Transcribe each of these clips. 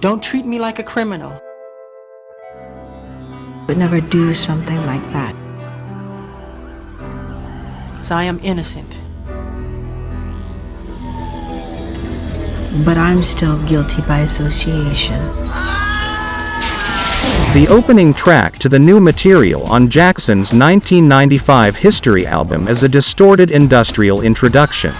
Don't treat me like a criminal. Would never do something like that. So I am innocent. But I'm still guilty by association. The opening track to the new material on Jackson's 1995 History album is a distorted industrial introduction.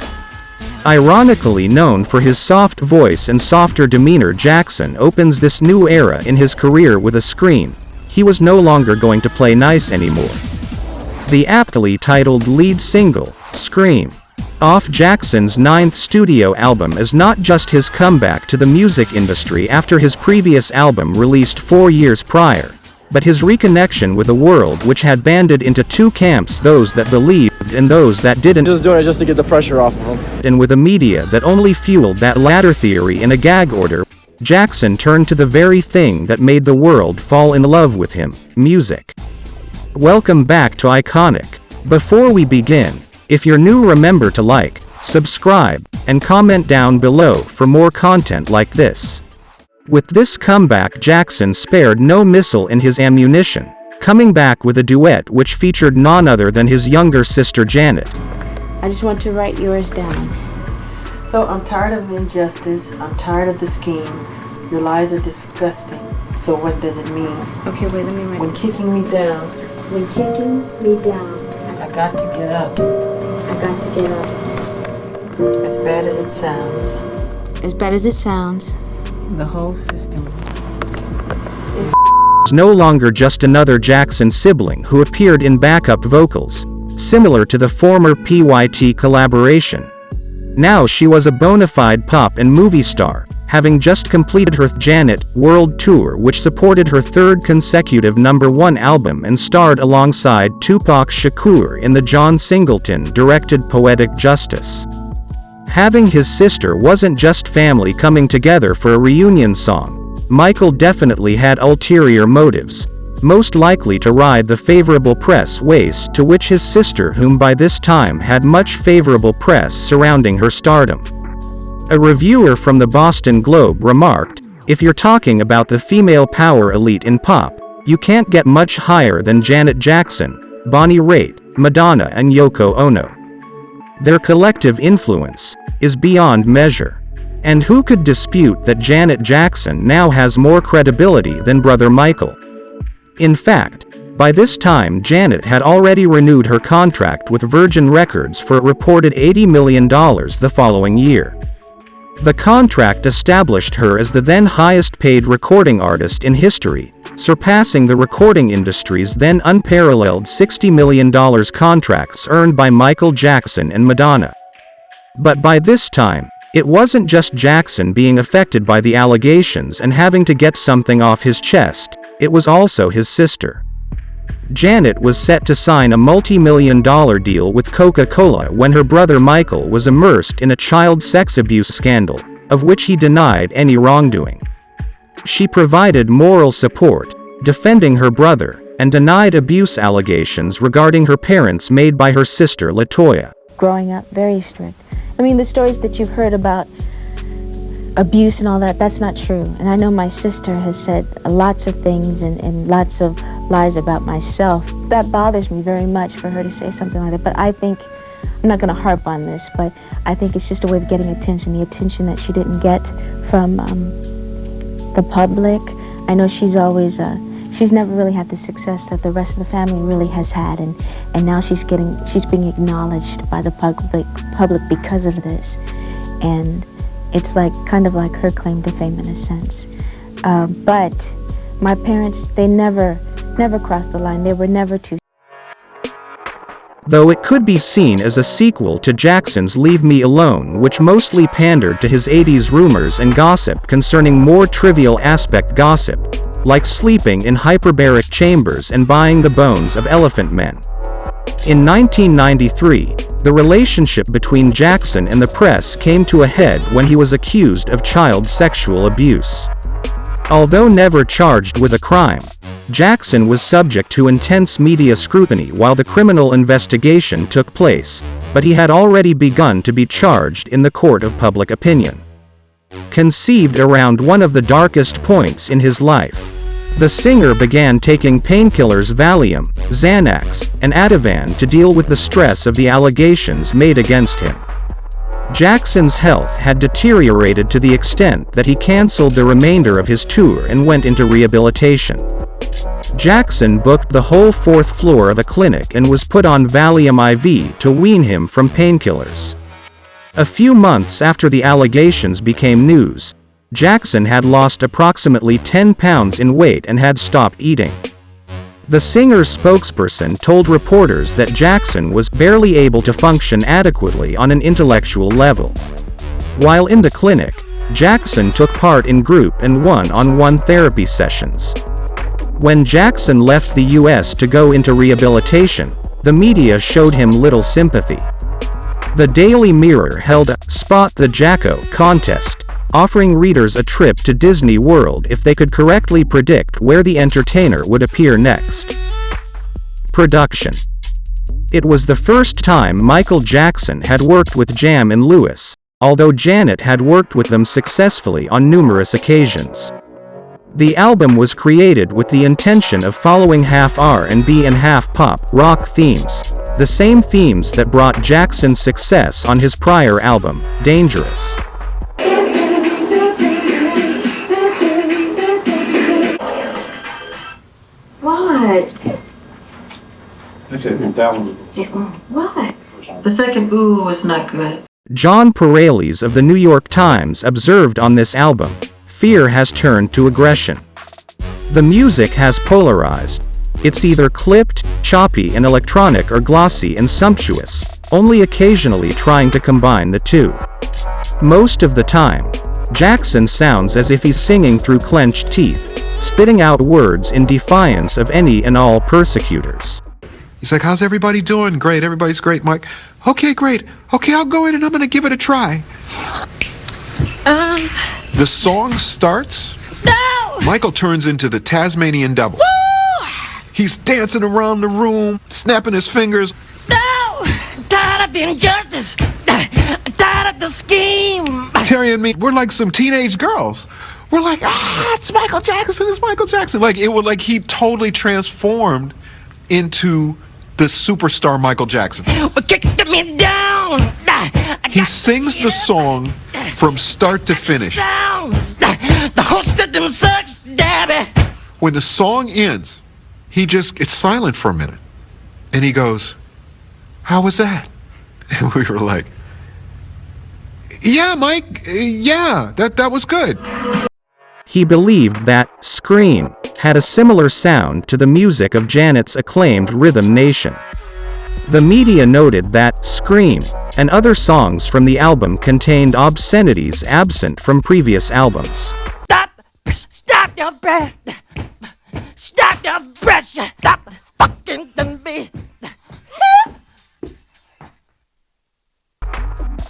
Ironically known for his soft voice and softer demeanor Jackson opens this new era in his career with a scream. He was no longer going to play nice anymore. The aptly titled lead single, Scream, off Jackson's ninth studio album is not just his comeback to the music industry after his previous album released four years prior, but his reconnection with a world which had banded into two camps those that believed and those that didn't. Just doing it just to get the pressure off of him. And with a media that only fueled that latter theory in a gag order, Jackson turned to the very thing that made the world fall in love with him, music. Welcome back to Iconic. Before we begin, if you're new remember to like, subscribe, and comment down below for more content like this. With this comeback Jackson spared no missile in his ammunition, coming back with a duet which featured none other than his younger sister Janet. I just want to write yours down. So I'm tired of injustice. I'm tired of the scheme. Your lies are disgusting. So what does it mean? Okay, wait, let me write. When kicking me down, When kicking me down, I got to get up. I got to get up. As bad as it sounds, As bad as it sounds, the whole system is no longer just another Jackson sibling who appeared in backup vocals, similar to the former PYT collaboration. Now she was a bona fide pop and movie star, having just completed her Janet World Tour which supported her third consecutive number one album and starred alongside Tupac Shakur in the John Singleton-directed Poetic Justice. Having his sister wasn't just family coming together for a reunion song, Michael definitely had ulterior motives, most likely to ride the favorable press waste to which his sister whom by this time had much favorable press surrounding her stardom. A reviewer from the Boston Globe remarked, if you're talking about the female power elite in pop, you can't get much higher than Janet Jackson, Bonnie Raitt, Madonna and Yoko Ono. Their collective influence is beyond measure. And who could dispute that Janet Jackson now has more credibility than brother Michael? In fact, by this time Janet had already renewed her contract with Virgin Records for a reported $80 million the following year. The contract established her as the then highest paid recording artist in history, surpassing the recording industry's then unparalleled $60 million contracts earned by Michael Jackson and Madonna. But by this time, it wasn't just Jackson being affected by the allegations and having to get something off his chest, it was also his sister. Janet was set to sign a multi-million dollar deal with Coca-Cola when her brother Michael was immersed in a child sex abuse scandal, of which he denied any wrongdoing. She provided moral support, defending her brother, and denied abuse allegations regarding her parents made by her sister Latoya. growing up very strict. I mean, the stories that you've heard about abuse and all that, that's not true. And I know my sister has said lots of things and, and lots of lies about myself. That bothers me very much for her to say something like that. But I think, I'm not going to harp on this, but I think it's just a way of getting attention, the attention that she didn't get from um, the public. I know she's always, uh, she's never really had the success that the rest of the family really has had. And, and now she's getting, she's being acknowledged by the public, public because of this. And it's like kind of like her claim to fame in a sense. Uh, but my parents, they never, never crossed the line. They were never too Though it could be seen as a sequel to Jackson's Leave Me Alone which mostly pandered to his 80s rumors and gossip concerning more trivial aspect gossip, like sleeping in hyperbaric chambers and buying the bones of elephant men. In 1993, the relationship between Jackson and the press came to a head when he was accused of child sexual abuse. Although never charged with a crime, Jackson was subject to intense media scrutiny while the criminal investigation took place, but he had already begun to be charged in the court of public opinion. conceived around one of the darkest points in his life. The singer began taking painkillers Valium, Xanax, and Ativan to deal with the stress of the allegations made against him. Jackson's health had deteriorated to the extent that he cancelled the remainder of his tour and went into rehabilitation. Jackson booked the whole fourth floor of a clinic and was put on Valium IV to wean him from painkillers. A few months after the allegations became news, Jackson had lost approximately 10 pounds in weight and had stopped eating. The singer's spokesperson told reporters that Jackson was barely able to function adequately on an intellectual level. While in the clinic, Jackson took part in group and one-on-one therapy sessions. When Jackson left the US to go into rehabilitation, the media showed him little sympathy. The Daily Mirror held a Spot the Jacko contest, offering readers a trip to Disney World if they could correctly predict where the entertainer would appear next. Production It was the first time Michael Jackson had worked with Jam and Lewis, although Janet had worked with them successfully on numerous occasions. The album was created with the intention of following half R&B and half pop rock themes, the same themes that brought Jackson success on his prior album, Dangerous. What? Actually, I think that one What? The second ooh was not good. John Pareles of the New York Times observed on this album, fear has turned to aggression. The music has polarized. It's either clipped, choppy and electronic or glossy and sumptuous, only occasionally trying to combine the two. Most of the time, Jackson sounds as if he's singing through clenched teeth, spitting out words in defiance of any and all persecutors. He's like, How's everybody doing? Great. Everybody's great, Mike. Okay, great. Okay, I'll go in and I'm going to give it a try. Um, The song starts. no! Michael turns into the Tasmanian devil. Woo! He's dancing around the room, snapping his fingers. No! I'm tired of the injustice. I'm tired of the scheme. Terry and me, we're like some teenage girls. We're like, ah, it's Michael Jackson, it's Michael Jackson. Like it was like he totally transformed into the superstar Michael Jackson. Kicked me down. He sings the song from start to finish. The whole system sucks, Dabby. When the song ends, he just it's silent for a minute. And he goes, How was that? And we were like, Yeah, Mike, uh, yeah, that that was good. He believed that Scream had a similar sound to the music of Janet's acclaimed Rhythm Nation. The media noted that Scream and other songs from the album contained obscenities absent from previous albums. Stop. Stop your breath. Stop your breath. Stop fucking beat.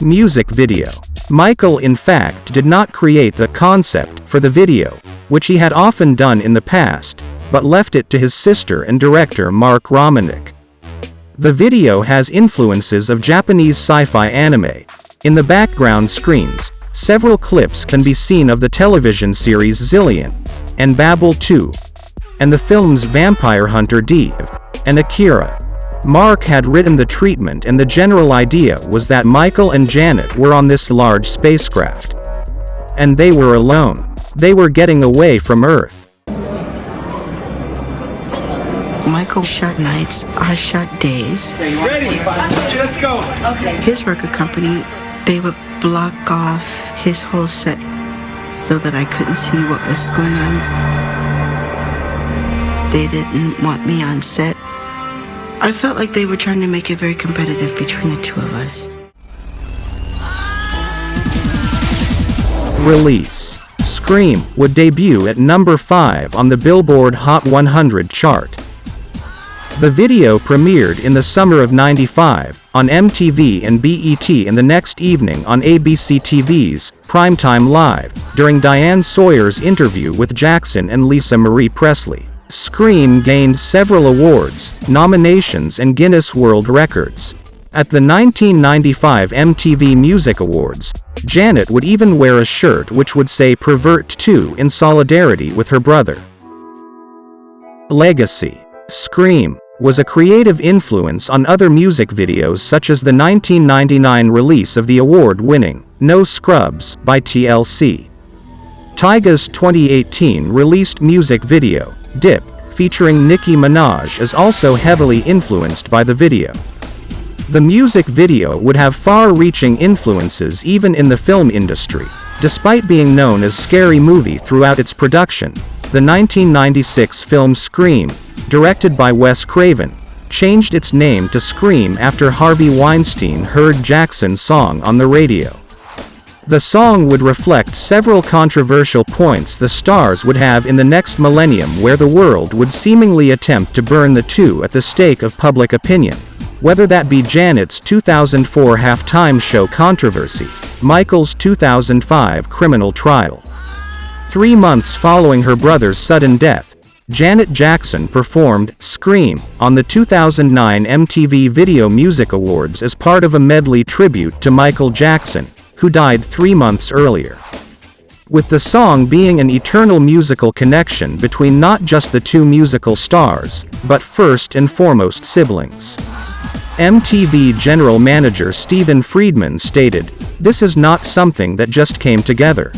Music video. Michael in fact did not create the concept for the video, which he had often done in the past, but left it to his sister and director Mark Romanek. The video has influences of Japanese sci-fi anime. In the background screens, several clips can be seen of the television series Zillion, and Babel 2, and the films Vampire Hunter D, and Akira. Mark had written the treatment and the general idea was that Michael and Janet were on this large spacecraft. And they were alone. They were getting away from Earth. Michael shot nights, I shot days. Ready? Let's go. Okay. His record company, they would block off his whole set so that I couldn't see what was going on. They didn't want me on set. I felt like they were trying to make it very competitive between the two of us. Release. Scream would debut at number 5 on the Billboard Hot 100 chart. The video premiered in the summer of 95 on MTV and BET and the next evening on ABC TV's Primetime Live during Diane Sawyer's interview with Jackson and Lisa Marie Presley. Scream gained several awards, nominations and Guinness World Records. At the 1995 MTV Music Awards, Janet would even wear a shirt which would say Pervert 2 in solidarity with her brother. Legacy. Scream was a creative influence on other music videos such as the 1999 release of the award-winning No Scrubs by TLC. Tyga's 2018 released music video, Dip, featuring Nicki Minaj is also heavily influenced by the video. The music video would have far-reaching influences even in the film industry, despite being known as Scary Movie throughout its production. The 1996 film Scream, directed by Wes Craven, changed its name to Scream after Harvey Weinstein heard Jackson's song on the radio. The song would reflect several controversial points the stars would have in the next millennium where the world would seemingly attempt to burn the two at the stake of public opinion. Whether that be Janet's 2004 halftime show controversy, Michael's 2005 criminal trial. Three months following her brother's sudden death, Janet Jackson performed Scream on the 2009 MTV Video Music Awards as part of a medley tribute to Michael Jackson, who died three months earlier. With the song being an eternal musical connection between not just the two musical stars, but first and foremost siblings. MTV General Manager Stephen Friedman stated, This is not something that just came together.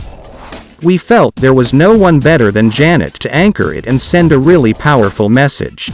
We felt there was no one better than Janet to anchor it and send a really powerful message.